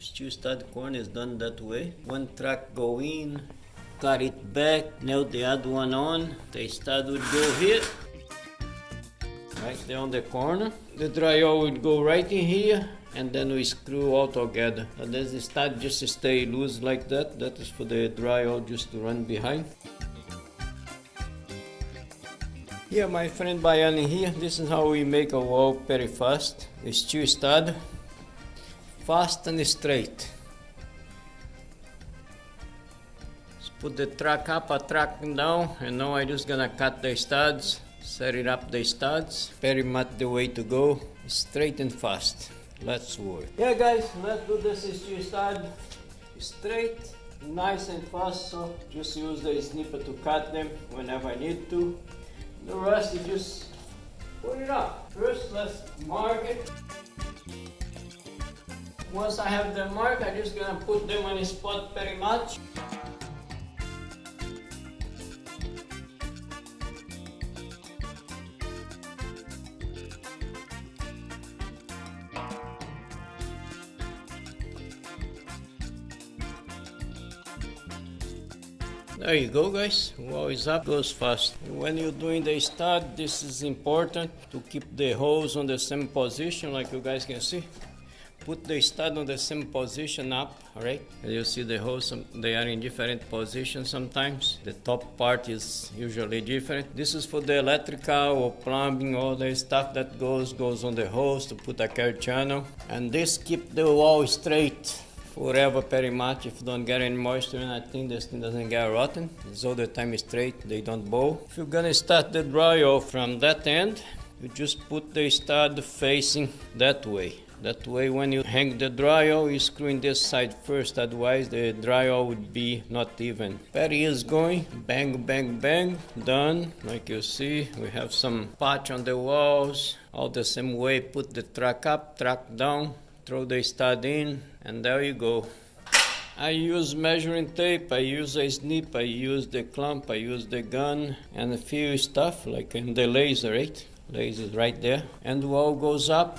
Steel stud corn is done that way. One track go in, cut it back, nail the other one on. The stud would go here. Right there on the corner. The drywall would go right in here and then we screw all together. And then the stud just stay loose like that. That is for the drywall just to run behind. Here my friend Bayani here, this is how we make a wall very fast. A steel stud, fast and straight. Let's put the track up, a track down, and now I'm just gonna cut the studs, set it up the studs. Very much the way to go, straight and fast. Let's work. Yeah guys, let's do this steel stud. Straight, nice and fast, so just use the snipper to cut them whenever I need to. The rest you just put it up. First, let's mark it. Once I have them marked, I'm just gonna put them on a spot very much. There you go guys, wall is up, goes fast. When you're doing the stud, this is important to keep the holes on the same position like you guys can see. Put the stud on the same position up, alright? You see the holes, they are in different positions sometimes. The top part is usually different. This is for the electrical or plumbing, all the stuff that goes, goes on the hose to put a care channel. And this keep the wall straight forever pretty much if you don't get any moisture in I think this thing doesn't get rotten it's all the time straight they don't bow if you're gonna start the drywall from that end you just put the stud facing that way that way when you hang the drywall you screw in this side first otherwise the drywall would be not even. Patty is going bang bang bang done. Like you see we have some patch on the walls. All the same way put the track up track down throw the stud in and there you go. I use measuring tape, I use a snip, I use the clamp, I use the gun and a few stuff like in the laser, right? Laser right there. And the wall goes up